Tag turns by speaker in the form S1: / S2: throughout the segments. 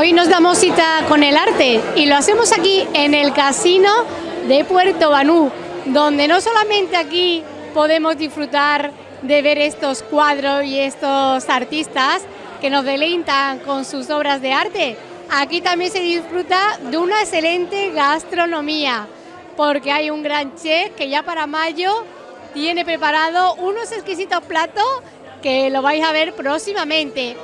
S1: Hoy nos damos cita con el arte y lo hacemos aquí en el Casino de Puerto Banú, donde no solamente aquí podemos disfrutar de ver estos cuadros y estos artistas que nos deleitan con sus obras de arte, aquí también se disfruta de una excelente gastronomía, porque hay un gran chef que ya para mayo tiene preparado unos exquisitos platos que lo vais a ver próximamente.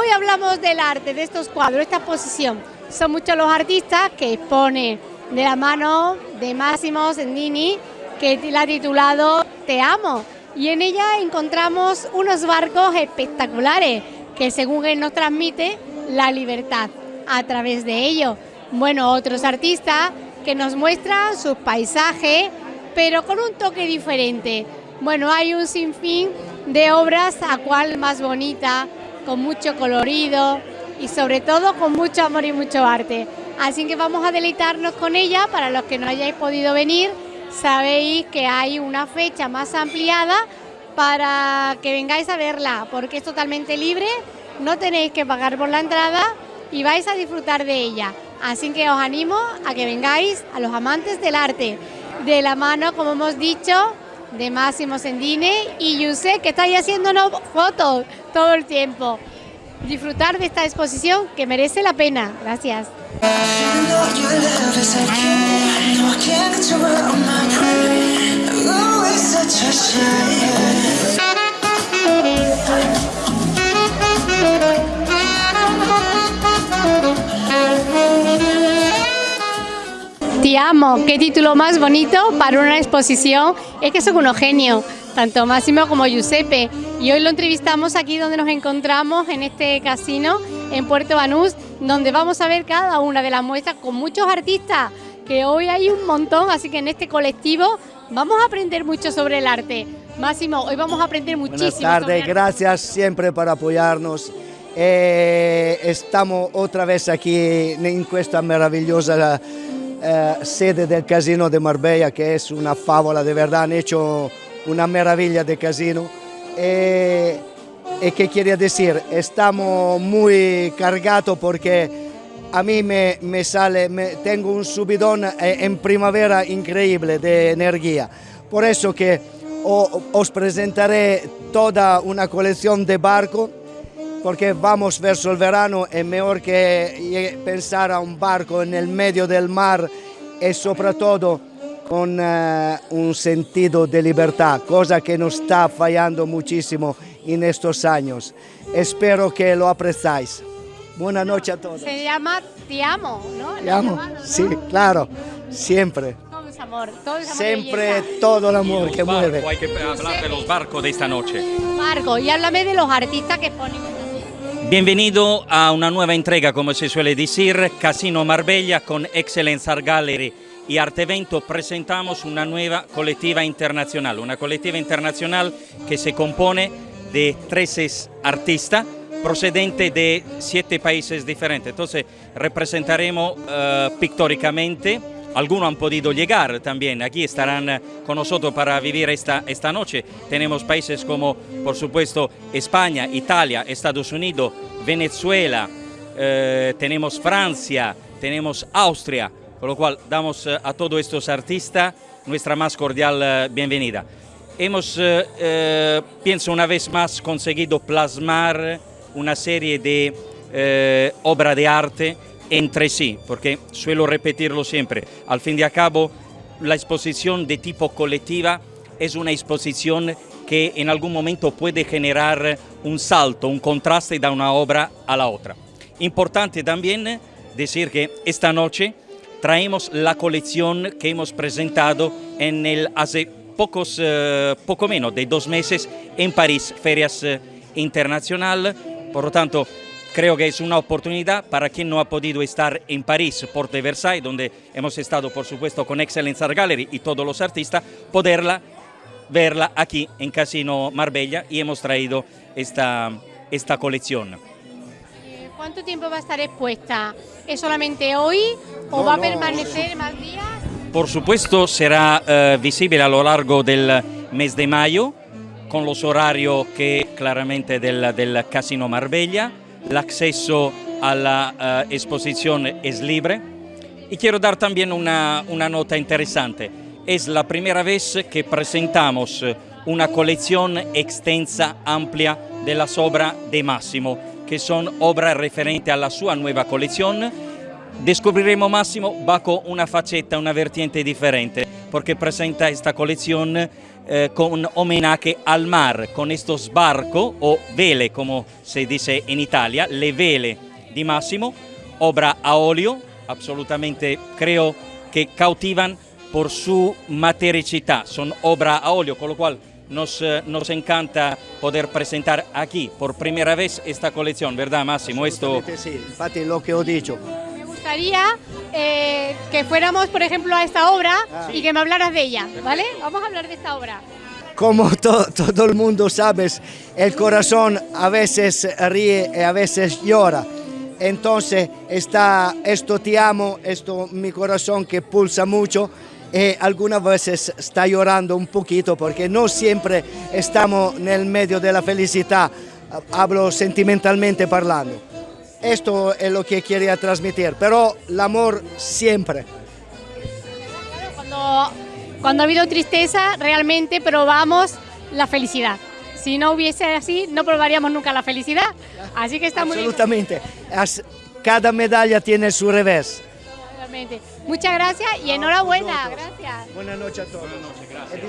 S1: Hoy hablamos del arte, de estos cuadros, esta exposición. Son muchos los artistas que exponen de la mano de Máximo Sendini, que la ha titulado Te amo. Y en ella encontramos unos barcos espectaculares que según él nos transmite la libertad a través de ellos. Bueno, otros artistas que nos muestran sus paisajes, pero con un toque diferente. Bueno, hay un sinfín de obras a cual más bonita, con mucho colorido y sobre todo con mucho amor y mucho arte. Así que vamos a deleitarnos con ella, para los que no hayáis podido venir, sabéis que hay una fecha más ampliada para que vengáis a verla, porque es totalmente libre, no tenéis que pagar por la entrada y vais a disfrutar de ella. Así que os animo a que vengáis a los amantes del arte de la mano, como hemos dicho, de Máximo Sendine y Yuse, que estáis haciéndonos fotos todo el tiempo. Disfrutar de esta exposición que merece la pena. Gracias. Te amo, qué título más bonito para una exposición. Es que son unos genios, tanto Máximo como Giuseppe. Y hoy lo entrevistamos aquí donde nos encontramos, en este casino, en Puerto Banús, donde vamos a ver cada una de las muestras con muchos artistas, que hoy hay un montón, así que en este colectivo vamos a aprender mucho sobre el arte. Máximo, hoy vamos a aprender muchísimo.
S2: Buenas tardes, gracias siempre por apoyarnos. Eh, estamos otra vez aquí en esta maravillosa eh, sede del Casino de Marbella, que es una fábula, de verdad, han hecho una maravilla de casino. Eh, ¿Y qué quiere decir? Estamos muy cargados porque a mí me, me sale, me, tengo un subidón eh, en primavera increíble de energía. Por eso que os presentaré toda una colección de barcos porque vamos verso el verano, es mejor que pensar a un barco en el medio del mar y sobre todo con uh, un sentido de libertad, cosa que nos está fallando muchísimo en estos años. Espero que lo apreciáis. Buenas noches a todos.
S1: Se llama Te amo, ¿no?
S2: Te amo, llamado, ¿no? sí, claro, siempre.
S1: Todo es amor, todo es amor
S2: Siempre todo el amor que
S3: barco,
S2: mueve.
S3: Hay que hablar de los barcos de esta noche.
S1: Marco, y háblame de los artistas que ponen
S3: Bienvenido a una nueva entrega, como se suele decir, Casino Marbella con Excellence Art Gallery y Artevento presentamos una nueva colectiva internacional, una colectiva internacional que se compone de 13 artistas procedentes de siete países diferentes. Entonces representaremos uh, pictóricamente algunos han podido llegar también, aquí estarán con nosotros para vivir esta, esta noche. Tenemos países como, por supuesto, España, Italia, Estados Unidos, Venezuela, eh, tenemos Francia, tenemos Austria, con lo cual damos eh, a todos estos artistas nuestra más cordial eh, bienvenida. Hemos, eh, eh, pienso una vez más, conseguido plasmar una serie de eh, obras de arte entre sí, porque suelo repetirlo siempre, al fin y al cabo la exposición de tipo colectiva es una exposición que en algún momento puede generar un salto, un contraste de una obra a la otra. Importante también decir que esta noche traemos la colección que hemos presentado en el hace pocos, eh, poco menos de dos meses en París, Ferias eh, Internacional, por lo tanto Creo que es una oportunidad para quien no ha podido estar en París, Porte de Versailles, donde hemos estado por supuesto con Excellence Art Gallery y todos los artistas, poderla verla aquí en Casino Marbella y hemos traído esta, esta colección.
S1: ¿Cuánto tiempo va a estar expuesta? ¿Es solamente hoy o
S2: No,
S1: va a
S2: no,
S1: permanecer más días?
S3: Por supuesto será eh, visible a lo largo del mes de mayo con los horarios que claramente del, del Casino Marbella, l'accesso a la eh, exposición Es Libre. Y quiero dar también una, una nota interesante. Es la primera vez que presentamos una colección extensa, amplia de las obras de Máximo, que son obras referentes a la sua nueva colección. Descubriremo Máximo bajo una faceta, una vertiente diferente, porque presenta esta colección eh, con homenaje al mar, con estos barcos o vele, como se dice en Italia, le vele di Máximo, obra a óleo, absolutamente creo que cautivan por su matericità, son obra a óleo, con lo cual nos, eh, nos, encanta poder presentar aquí por primera vez esta colección, ¿verdad Máximo?
S2: Esto... Sí, infatti lo que he dicho.
S1: Gustaría eh, que fuéramos, por ejemplo, a esta obra ah. y que me hablaras de ella, ¿vale? Vamos a hablar de esta obra.
S2: Como to, todo el mundo sabe, el corazón a veces ríe y a veces llora. Entonces está esto te amo, esto mi corazón que pulsa mucho y algunas veces está llorando un poquito porque no siempre estamos en el medio de la felicidad, hablo sentimentalmente parlando. Esto es lo que quería transmitir, pero el amor siempre.
S1: Cuando, cuando ha habido tristeza, realmente probamos la felicidad. Si no hubiese así, no probaríamos nunca la felicidad. Así que está muy
S2: bien. Absolutamente. Cada medalla tiene su revés.
S1: Muchas gracias y enhorabuena. Gracias.
S2: Buenas noches a todos.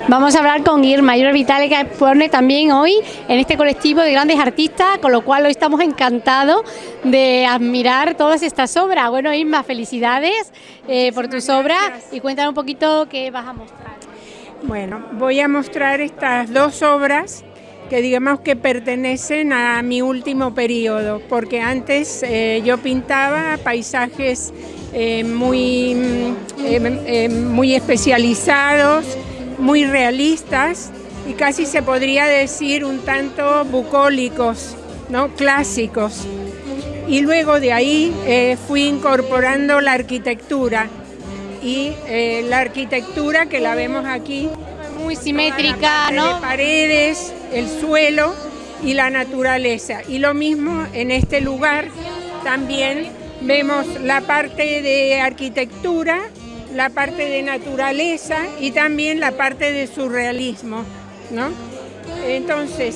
S1: Vamos a hablar con Irma, Irma Vitale, que pone también hoy en este colectivo de grandes artistas, con lo cual hoy estamos encantados de admirar todas estas obras. Bueno, Irma, felicidades eh, por tus obras y cuéntanos un poquito qué vas a mostrar.
S4: Bueno, voy a mostrar estas dos obras que digamos que pertenecen a mi último periodo, porque antes eh, yo pintaba paisajes eh, muy, eh, muy especializados, muy realistas y casi se podría decir un tanto bucólicos, ¿no? clásicos. Y luego de ahí fui incorporando la arquitectura y la arquitectura que la vemos aquí
S1: muy simétrica, ¿no?
S4: paredes, el suelo y la naturaleza. Y lo mismo en este lugar también vemos la parte de arquitectura, la parte de naturaleza y también la parte de surrealismo, ¿no? Entonces,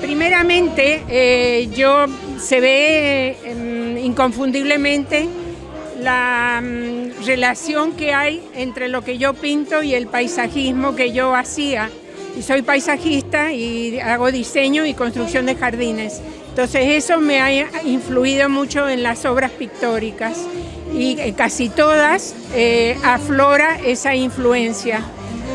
S4: primeramente eh, yo se ve em, inconfundiblemente la mm, relación que hay entre lo que yo pinto y el paisajismo que yo hacía. Y soy paisajista y hago diseño y construcción de jardines. Entonces eso me ha influido mucho en las obras pictóricas y casi todas eh, aflora esa influencia.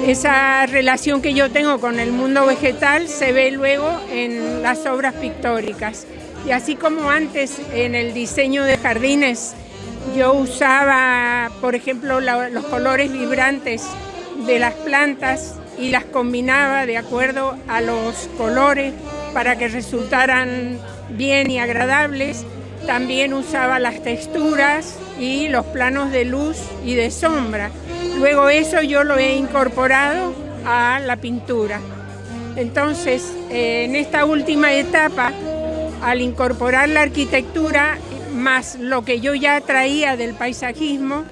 S4: Esa relación que yo tengo con el mundo vegetal se ve luego en las obras pictóricas. Y así como antes en el diseño de jardines yo usaba, por ejemplo, los colores vibrantes de las plantas y las combinaba de acuerdo a los colores para que resultaran bien y agradables. También usaba las texturas y los planos de luz y de sombra. Luego eso yo lo he incorporado a la pintura. Entonces, en esta última etapa, al incorporar la arquitectura, más lo que yo ya traía del paisajismo,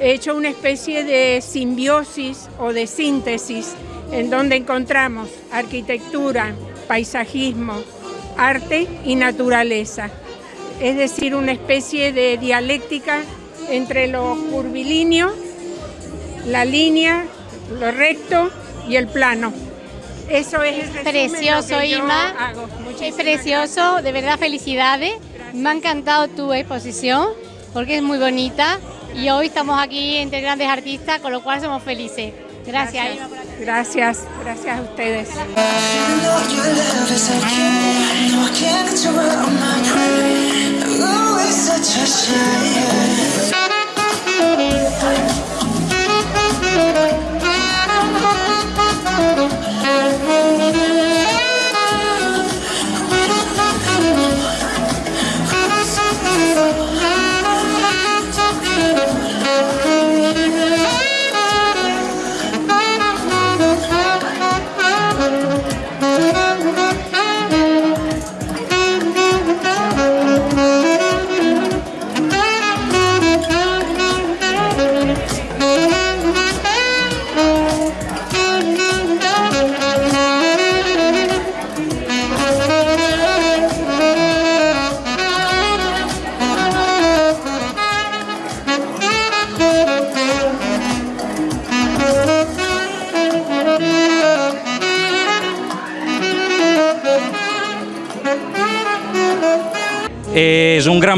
S4: he hecho una especie de simbiosis o de síntesis en donde encontramos arquitectura, paisajismo, arte y naturaleza. Es decir, una especie de dialéctica entre lo curvilíneo, la línea, lo recto y el plano. Eso es
S1: precioso, Irma. Es precioso, de verdad felicidades. Me ha encantado tu exposición porque es muy bonita y hoy estamos aquí entre grandes artistas, con lo cual somos felices. Gracias.
S4: Gracias, gracias a ustedes.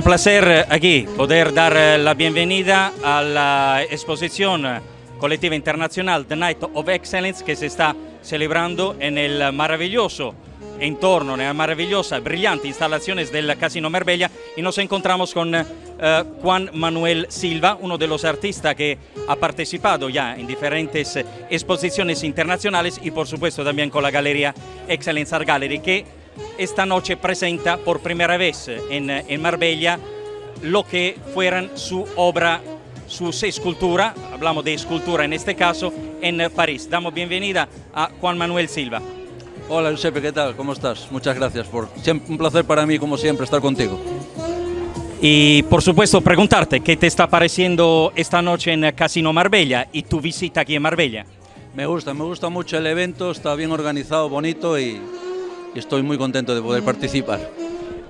S3: Placer aquí poder dar la bienvenida a la exposición colectiva internacional The Night of Excellence que se está celebrando en el maravilloso entorno, en las maravillosas, brillantes instalaciones del Casino Marbella. Y nos encontramos con eh, Juan Manuel Silva, uno de los artistas que ha participado ya en diferentes exposiciones internacionales y por supuesto también con la galería Excellence Art Gallery que esta noche presenta por primera vez en, en Marbella lo que fueran su obra sus esculturas, hablamos de escultura en este caso, en París. Damos bienvenida a Juan Manuel Silva.
S5: Hola Giuseppe, ¿qué tal? ¿Cómo estás? Muchas gracias. Por... un placer para mí, como siempre, estar contigo.
S3: Y por supuesto preguntarte, ¿qué te está pareciendo esta noche en Casino Marbella y tu visita aquí en Marbella?
S5: Me gusta, me gusta mucho el evento, está bien organizado, bonito y estoy muy contento de poder participar.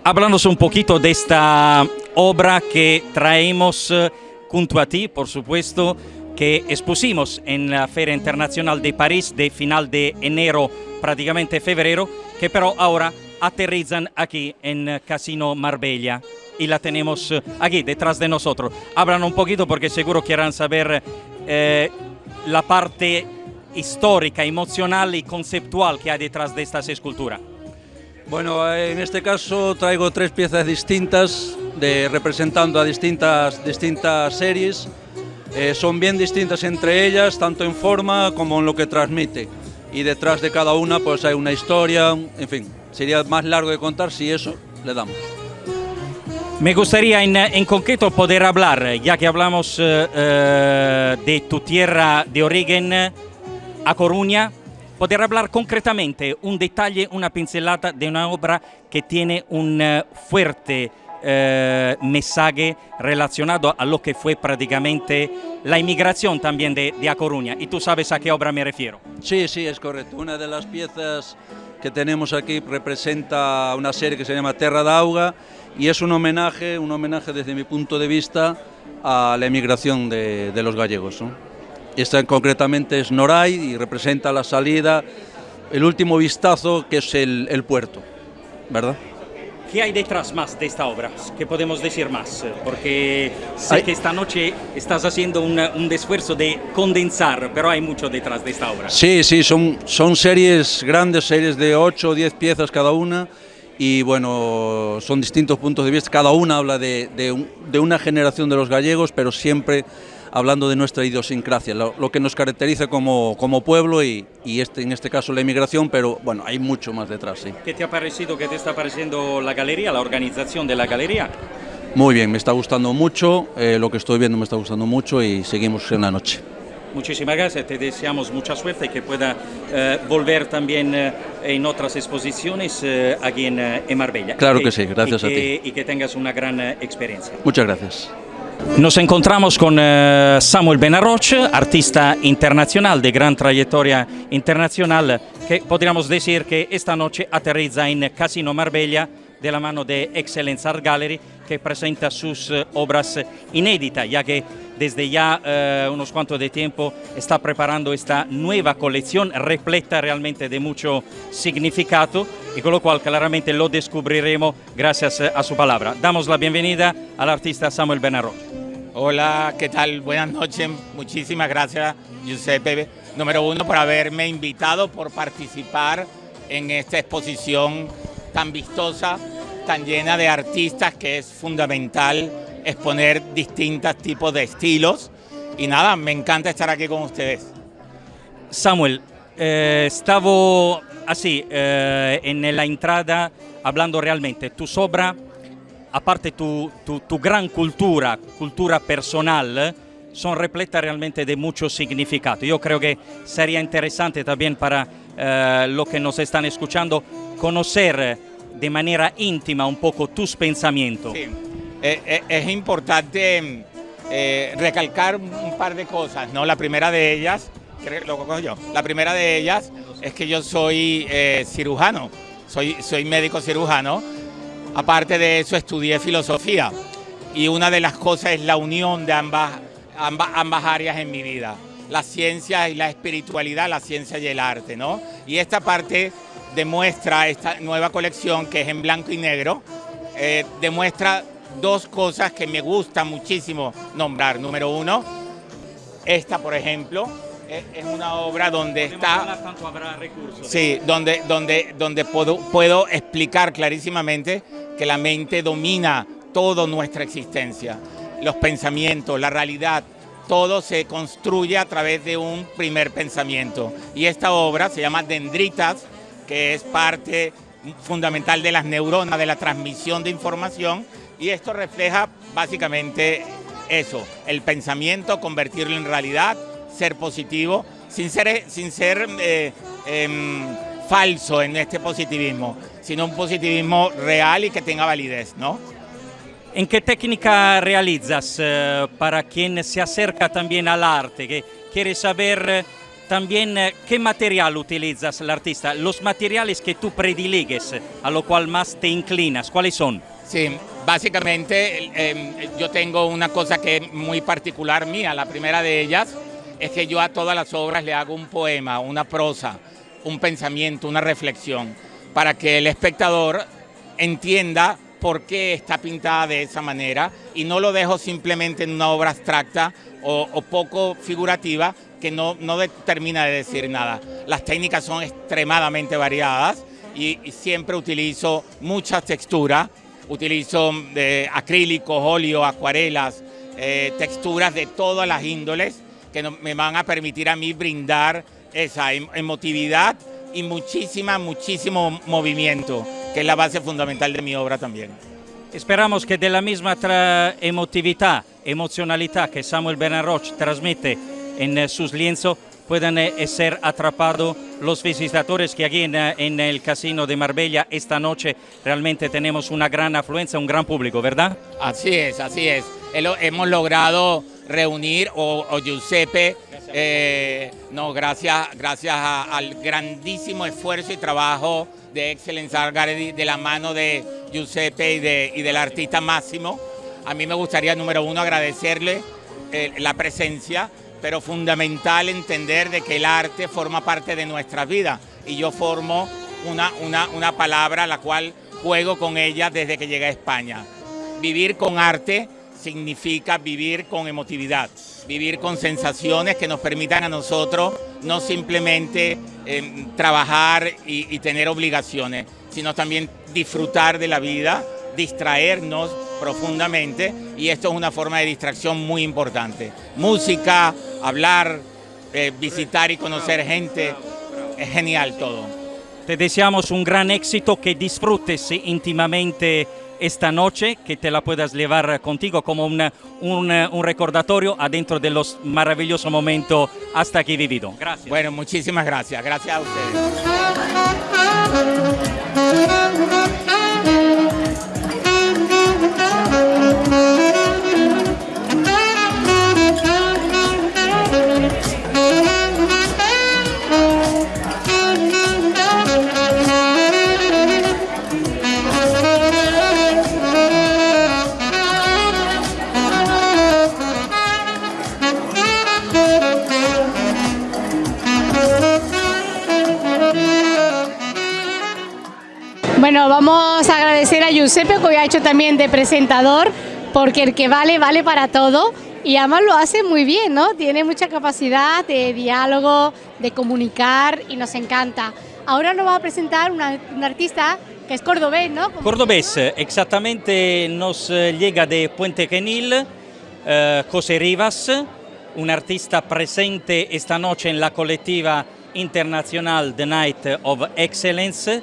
S3: Háblanos un poquito de esta obra que traemos eh, junto a ti, por supuesto, que expusimos en la Feria Internacional de París de final de enero, prácticamente febrero, que pero ahora aterrizan aquí en Casino Marbella y la tenemos eh, aquí detrás de nosotros. Hablan un poquito porque seguro quieran saber eh, la parte histórica, emocional y conceptual que hay detrás de estas esculturas.
S5: Bueno, en este caso traigo tres piezas distintas de, representando a distintas, distintas series. Eh, son bien distintas entre ellas, tanto en forma como en lo que transmite. Y detrás de cada una pues hay una historia, en fin, sería más largo de contar si eso le damos.
S3: Me gustaría en, en concreto poder hablar, ya que hablamos eh, eh, de tu tierra de origen, a Coruña, poder hablar concretamente un detalle, una pincelada de una obra que tiene un eh, fuerte eh, mensaje relacionado a lo que fue prácticamente la inmigración también de, de, A Coruña. Y tú sabes a qué obra me refiero.
S5: Sí, sí, es correcto. Una de las piezas que tenemos aquí representa una serie que se llama Terra d'Auga y es un homenaje, un homenaje desde mi punto de vista a la emigración de, de los gallegos. ¿no? Esta concretamente es Noray y representa la salida, el último vistazo que es el, el puerto, ¿verdad?
S3: ¿Qué hay detrás más de esta obra? ¿Qué podemos decir más? Porque sé hay... que esta noche estás haciendo una, un esfuerzo de condensar, pero hay mucho detrás de esta obra.
S5: Sí, sí, son, son series grandes, series de 8 o 10 piezas cada una, y bueno, son distintos puntos de vista, cada una habla de, de, un, de una generación de los gallegos, pero siempre hablando de nuestra idiosincrasia, lo, lo que nos caracteriza como, como pueblo y, y, este, en este caso la inmigración, pero bueno, hay mucho más detrás. Sí.
S3: ¿Qué te ha parecido, qué te está pareciendo la galería, la organización de la galería?
S5: Muy bien, me está gustando mucho, eh, lo que estoy viendo me está gustando mucho y seguimos en la noche.
S3: Muchísimas gracias, te deseamos mucha suerte y que pueda eh, volver también eh, en otras exposiciones eh, aquí en, en, Marbella.
S5: Claro que, que sí, gracias a
S3: que,
S5: ti.
S3: Y que tengas una gran experiencia.
S5: Muchas gracias.
S3: Nos encontramos con uh, Samuel Benarroch, artista internacional de gran trayectoria internacional, que podríamos decir que esta noche aterriza en Casino Marbella de la mano de Excellence Art Gallery, que presenta sus uh, obras inéditas, ya que desde ya uh, unos cuantos de tiempo está preparando esta nueva colección repleta realmente de mucho significado y con lo cual claramente lo descubriremos gracias a su palabra. Damos la bienvenida al artista Samuel Benarroch.
S6: Hola, ¿qué tal? Buenas noches. Muchísimas gracias, Giuseppe, número uno, por haberme invitado, por participar en esta exposición tan vistosa, tan llena de artistas, que es fundamental exponer distintos tipos de estilos. Y nada, me encanta estar aquí con ustedes.
S3: Samuel, eh, estaba así, eh, en la entrada, hablando realmente, tu obras aparte tu, tu, tu, gran cultura, cultura personal, son repletas realmente de mucho significado. Yo creo que sería interesante también para eh, los que nos están escuchando conocer de manera íntima un poco tus pensamientos.
S6: Sí. Eh, es importante eh, recalcar un par de cosas, ¿no? La primera de ellas, lo yo, la primera de ellas es que yo soy eh, cirujano, soy, soy médico cirujano, Aparte de eso, estudié filosofía y una de las cosas es la unión de ambas, ambas, ambas áreas en mi vida, la ciencia y la espiritualidad, la ciencia y el arte, ¿no? Y esta parte demuestra, esta nueva colección que es en blanco y negro, eh, demuestra dos cosas que me gusta muchísimo nombrar. Número uno, esta por ejemplo, es, es una obra donde está... Sí, donde, donde, donde puedo, puedo explicar clarísimamente que la mente domina toda nuestra existencia. Los pensamientos, la realidad, todo se construye a través de un primer pensamiento. Y esta obra se llama Dendritas, que es parte fundamental de las neuronas, de la transmisión de información, y esto refleja básicamente eso, el pensamiento, convertirlo en realidad, ser positivo, sin ser, sin ser eh, em, falso en este positivismo, sino un positivismo real y que tenga validez, ¿no?
S3: ¿En qué técnica realizas eh, para quien se acerca también al arte, que quiere saber eh, también eh, qué material utilizas el artista, los materiales que tú prediligues, a lo cual más te inclinas, ¿cuáles son?
S6: Sí, básicamente em, yo tengo una cosa que es muy particular mía, la primera de ellas es que yo a todas las obras le hago un poema, una prosa, un pensamiento, una reflexión, para que el espectador entienda por qué está pintada de esa manera y no lo dejo simplemente en una obra abstracta o, poco figurativa que no, no termina de decir nada. Las técnicas son extremadamente variadas y, siempre utilizo muchas texturas, utilizo eh, acrílicos, óleo, acuarelas, eh, texturas de todas las índoles que me van a permitir a mí brindar esa em, emotividad y muchísima, muchísimo movimiento que es la base fundamental de mi obra también.
S3: Esperamos que de la misma emotividad, emocionalidad que Samuel Bernard transmite en eh, sus lienzos puedan eh, ser atrapados los visitadores que aquí eh, en, el Casino de Marbella esta noche realmente tenemos una gran afluencia, un gran público, ¿verdad?
S6: Así es, así es. Hemos logrado reunir, o, Giuseppe, no, gracias, gracias al grandísimo esfuerzo y trabajo de Excellence Gallery de la mano de Giuseppe y, de, y del artista Máximo. A mí me gustaría, número uno, agradecerle eh, la presencia, pero fundamental entender de que el arte forma parte de nuestra vida y yo formo una, una, una palabra la cual juego con ella desde que llegué a España. Vivir con arte significa vivir con emotividad, vivir con sensaciones que nos permitan a nosotros no simplemente em, trabajar y, tener obligaciones, sino también disfrutar de la vida, distraernos profundamente y esto es una forma de distracción muy importante. Música, hablar, eh, visitar y conocer gente, es genial todo.
S3: Te deseamos un gran éxito, que disfrutes íntimamente esta noche, que te la puedas llevar contigo como un, un, recordatorio adentro de los maravillosos momentos hasta aquí vivido.
S6: Gracias. Bueno, muchísimas gracias. Gracias a ustedes.
S1: Bueno, vamos a agradecer a Giuseppe que hoy ha hecho también de presentador, porque el que vale, vale para todo. Y además lo hace muy bien, ¿no? Tiene mucha capacidad de diálogo, de comunicar y nos encanta. Ahora nos va a presentar una, un artista que es cordobés, ¿no?
S3: Cordobés, exactamente nos eh, llega de Puente Genil, eh, José Rivas, un artista presente esta noche en la colectiva internacional The Night of Excellence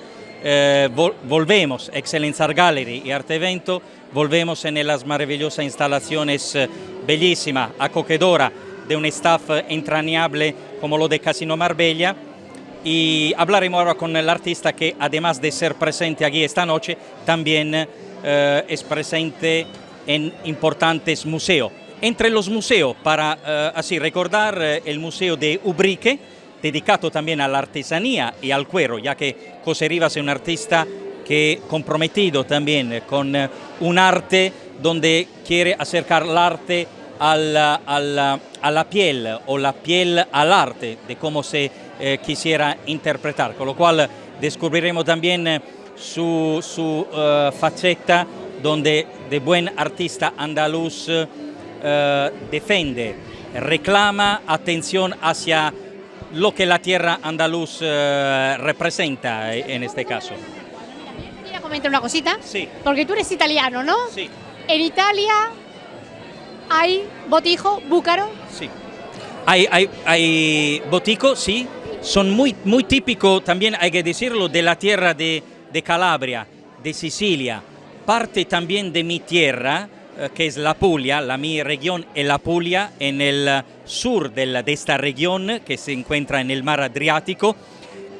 S3: eh, volvemos, Excellence Art Gallery y Arte Evento, volvemos en las maravillosas instalaciones eh, bellísimas, acogedora, de un staff entrañable como lo de Casino Marbella. Y hablaremos ahora con el artista que además de ser presente aquí esta noche, también eh, es presente en importantes museos. Entre los museos, para así recordar, el Museo de Ubrique, dedicado también a la artesanía y al cuero, ya que José Rivas es un artista que comprometido también con eh, un arte donde quiere acercar el arte a la, piel o la piel al arte, de cómo se eh, quisiera interpretar, con lo cual descubriremos también eh, su, su faceta donde de buen artista andaluz eh, defiende, reclama atención hacia lo que la tierra andaluz eh, representa en este caso.
S1: Voy a comentar una cosita.
S3: Sí.
S1: Porque tú eres italiano, ¿no?
S3: Sí,
S1: En Italia hay botijo, búcaro.
S3: sí. Hay, hay, hay botico, sí, son muy, muy típicos, también hay que decirlo, de la tierra de, de Calabria, de Sicilia, parte también de mi tierra, eh, que es la Puglia, la mi región es la Puglia, en el eh, sur de esta región que se encuentra en el mar Adriático,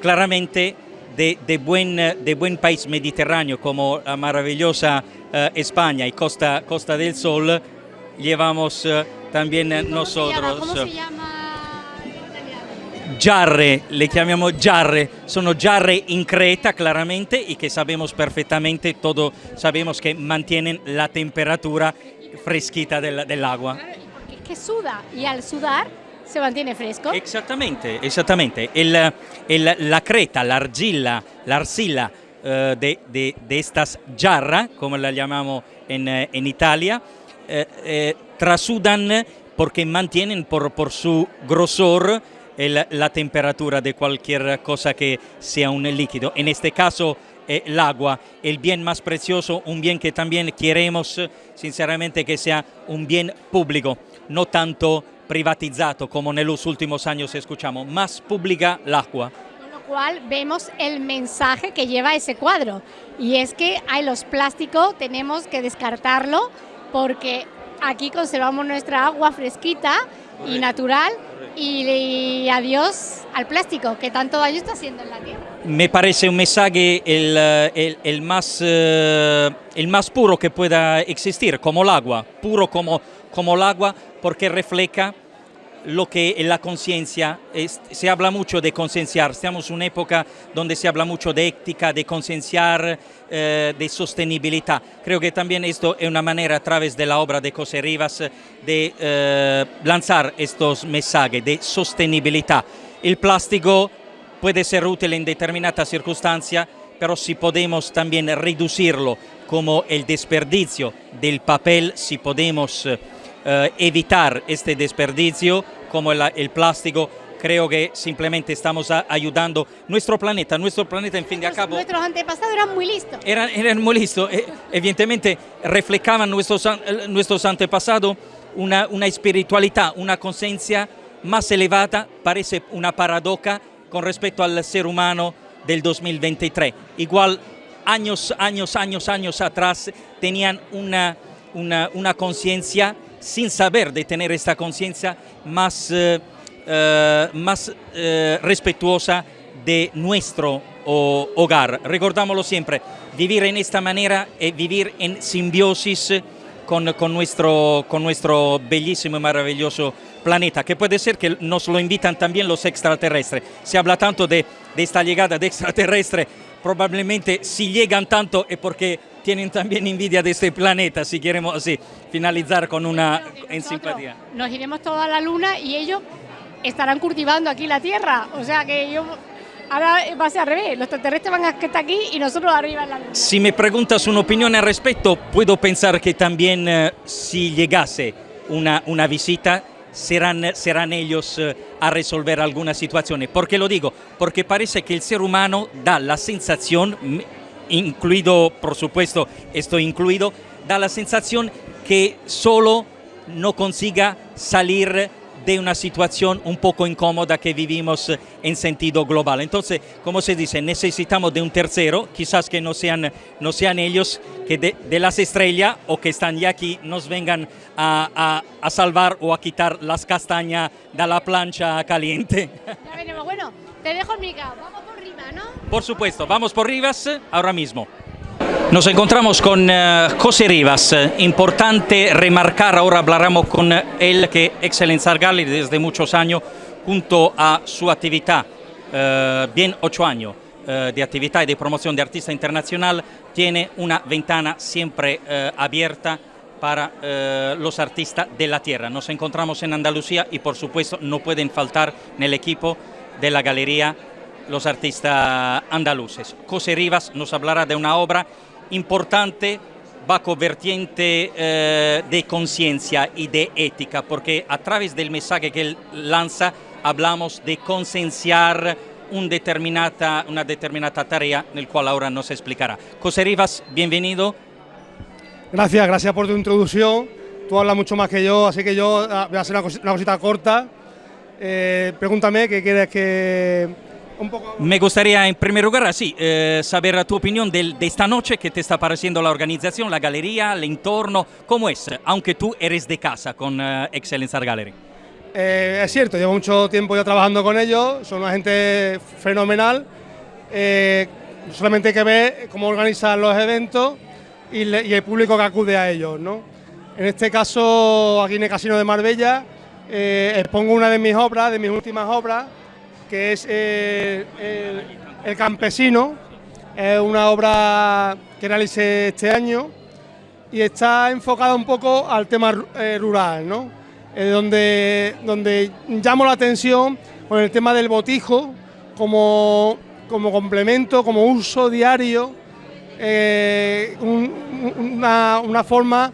S3: claramente de, de buen, eh, de buen país mediterráneo como la maravillosa eh, España y Costa, Costa del Sol, llevamos eh, también eh,
S1: ¿Cómo se llama?
S3: nosotros.
S1: ¿Cómo se llama?
S3: Giarre, le chiamiamo giarre, sono giarre in Creta claramente y que sabemos perfectamente, todo sabemos que mantienen la temperatura fresquita del, del agua.
S1: Que suda y al sudar se mantiene fresco.
S3: Exactamente, exactamente. El, el- la creta, la argilla, la arcilla eh, de, de- de estas jarras, como la llamamos en, eh, en Italia, eh, eh, trasudan porque mantienen por, por su grosor el- la temperatura de cualquier cosa que sea un líquido. En este caso, eh, el agua, el bien más precioso, un bien que también queremos eh, sinceramente que sea un bien público, no tanto privatizzato como en los últimos años escuchamos, más pública el agua.
S1: Con lo cual vemos el mensaje que lleva ese cuadro. Y es que hay los plásticos, tenemos que descartarlo porque aquí conservamos nuestra agua fresquita y natural y, y adiós al plástico que tanto daño está haciendo en la tierra.
S3: Me parece un mensaje el, eh, el- el más, eh, el más puro que pueda existir, como el agua, puro como, como el agua, porque refleja lo que es la conciencia, se habla mucho de concienciar, estamos en una época donde se habla mucho de ética, de concienciar, eh, de sostenibilidad. Creo que también esto es una manera a través de la obra de José Rivas de eh, lanzar estos mensajes de sostenibilidad. El plástico puede ser útil en determinadas circunstancias, pero si podemos también reducirlo como el desperdicio del papel, si podemos eh, evitar este desperdicio como el, el plástico, creo que simplemente estamos ayudando nuestro planeta, nuestro planeta en fin de cabo
S1: Nuestros antepasados eran muy listos.
S3: eran, eran muy listos, eh, evidentemente reflejaban nuestros, eh, nuestros antepasados una, una espiritualidad, una conciencia más elevada, parece una paradoja con respecto al ser humano del 2023. Igual años, años, años, años atrás tenían una, una, una conciencia sin saber de tener esta conciencia más, eh, eh, más eh, respetuosa de nuestro o- hogar. Recordámoslo siempre, vivir en esta manera es vivir en simbiosis con, con nuestro, con nuestro bellísimo y maravilloso planeta, que puede ser que nos lo invitan también los extraterrestres. Se habla tanto de, de esta llegada de extraterrestres, probablemente si llegan tanto es porque tienen también envidia de este planeta, si queremos así finalizar con una en simpatía.
S1: Nos iremos toda la luna y ellos estarán cultivando aquí la tierra. O sea que yo ahora va a ser al revés. Los extraterrestres van a estar aquí y nosotros arriba en la luna.
S3: Si me preguntas una opinión al respecto, puedo pensar que también eh, si llegase una, una visita, serán, serán ellos eh, a resolver alguna situación. ¿Por qué lo digo? Porque parece que el ser humano da la sensación, incluido, por supuesto, esto incluido, da la sensación que solo no consiga salir de una situación un poco incómoda que vivimos eh, en sentido global. Entonces, como se dice, necesitamos de un tercero, quizás que no sean, no sean ellos que de, de las estrellas o que están ya aquí nos vengan a, a- a salvar o a quitar las castañas de la plancha caliente.
S1: Ya veremos. Bueno, te dejo el micro. Vamos por arriba, ¿no?
S3: Por supuesto, vamos por Rivas eh, ahora mismo. Nos encontramos con eh, José Rivas. Eh, Importante remarcar, ahora hablaremos con él, que Excellence Art Gallery desde muchos años, junto a su actividad, eh, bien ocho años de actividad y de promoción de artista internacional, tiene una ventana siempre abierta para los artistas de la tierra. Nos encontramos en Andalucía y por supuesto no pueden faltar en el equipo de la galería los artistas andaluces. José Rivas nos hablará de una obra importante bajo vertiente eh, de conciencia y de ética, porque a través del mensaje que él lanza hablamos de concienciar un determinata, una determinata tarea, en el cual ahora nos explicará. José Rivas, bienvenido.
S7: Gracias, gracias por tu introducción. Tú hablas mucho más que yo, así que yo ah, voy a hacer una cosita, corta. Eh, pregúntame qué quieres que...
S3: Poco... Me gustaría en primer lugar, sí, eh, saber tu opinión de, de, esta noche, qué te está pareciendo la organización, la galería, el entorno, cómo es, aunque tú eres de casa con uh, Excellence Art Gallery.
S7: Eh, es cierto, llevo mucho tiempo ya trabajando con ellos, son una gente fenomenal. Eh, solamente hay que ver cómo organizan los eventos y, el público que acude a ellos. ¿no? En este caso, aquí en el Casino de Marbella, eh, expongo una de mis obras, de mis últimas obras, que es el, el, Campesino. Es una obra que realicé este año y está enfocada un poco al tema rural. ¿no? Eh, donde, donde llamo la atención con el tema del botijo como, como complemento, como uso diario, eh, una, una, forma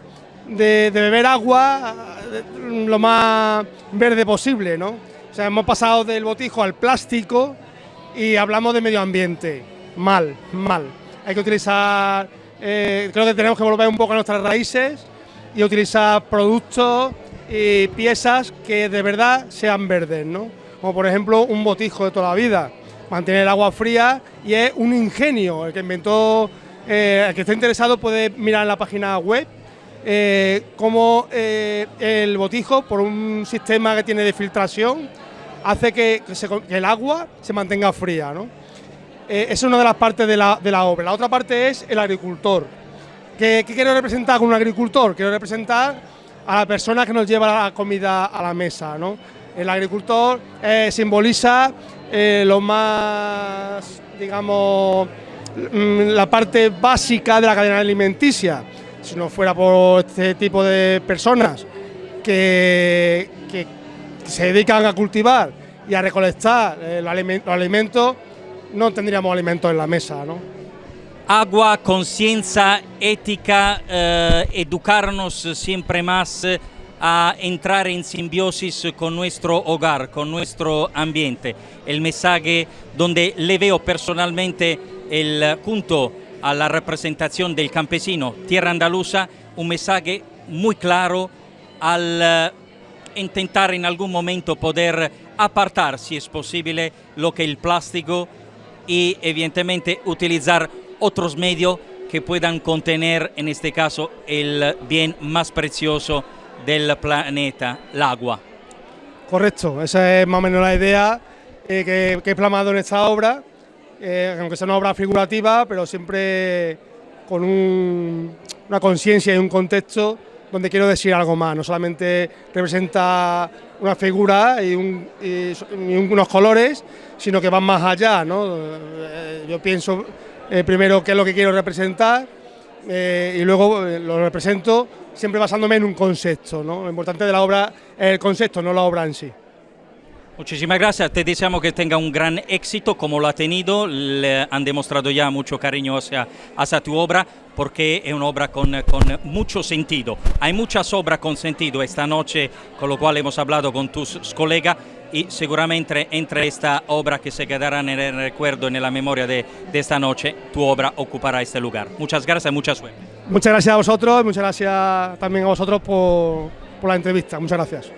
S7: de, beber agua eh, lo más verde posible. ¿no? O sea, hemos pasado del botijo al plástico y hablamos de medio ambiente. Mal, mal. Hay que utilizar, creo que tenemos que volver un poco a nuestras raíces y utilizar productos y piezas que de verdad sean verdes, ¿no? Como por ejemplo un botijo de toda la vida, mantener el agua fría y es un ingenio. El que inventó, eh, el que esté interesado puede mirar en la página web eh, cómo eh, el botijo, por un sistema que tiene de filtración, hace que, el agua se mantenga fría. ¿no? es una de las partes de la, obra. La otra parte es el agricultor. ¿Qué, ¿Qué quiero representar con un agricultor? Quiero representar a la persona que nos lleva la comida a la mesa. ¿no? El agricultor eh, simboliza eh, lo más, digamos, mm, la parte básica de la cadena alimenticia. Si no fuera por este tipo de personas que se dedican a cultivar y a recolectar eh, los alimentos, no tendríamos alimentos en la mesa. ¿no?
S3: agua, conciencia, ética, eh, educarnos siempre más a entrar en simbiosis con nuestro hogar, con nuestro ambiente. El mensaje donde le veo personalmente el punto a la representación del campesino, tierra andaluza, un mensaje muy claro al intentar en algún momento poder apartar, si es posible, lo que el plástico y evidentemente utilizar otros medios que puedan contener, en este caso, el bien más precioso del planeta, el agua.
S7: Correcto, esa es más o menos la idea eh, que, he plasmado en esta obra, eh, aunque sea una obra figurativa, pero siempre con una conciencia y un contexto donde quiero decir algo más, no solamente representa una figura y, unos colores, sino que van más allá. ¿no? Eh, yo pienso eh, primero qué es lo que quiero representar eh, y luego lo represento siempre basándome en un concepto. ¿no? Lo importante de la obra es el concepto, no la obra en sí.
S3: Muchísimas gracias, te deseamos que tenga un gran éxito como lo ha tenido, han demostrado ya mucho cariño hacia, hacia tu obra porque es una obra con, con, mucho sentido. Hay muchas obras con sentido esta noche, con lo cual hemos hablado con tus colegas y seguramente entre esta obra que se quedará en el recuerdo, en la memoria de, de esta noche, tu obra ocupará este lugar. Muchas gracias y mucha suerte.
S7: Muchas gracias a vosotros, muchas gracias también a vosotros por, por la entrevista. Muchas gracias.